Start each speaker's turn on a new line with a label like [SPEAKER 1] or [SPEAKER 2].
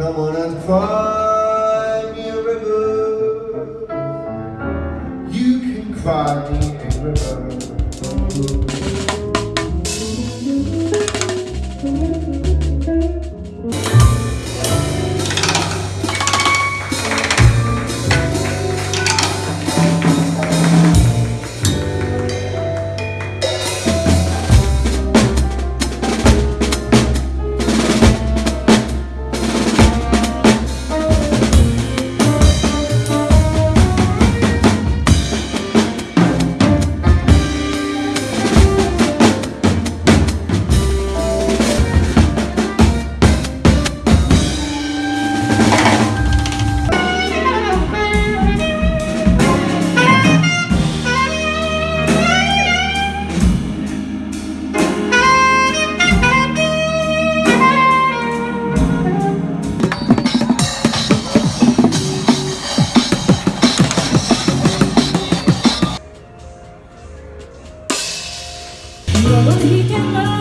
[SPEAKER 1] Come on and cry me a river. You can cry me a river. 我们一天了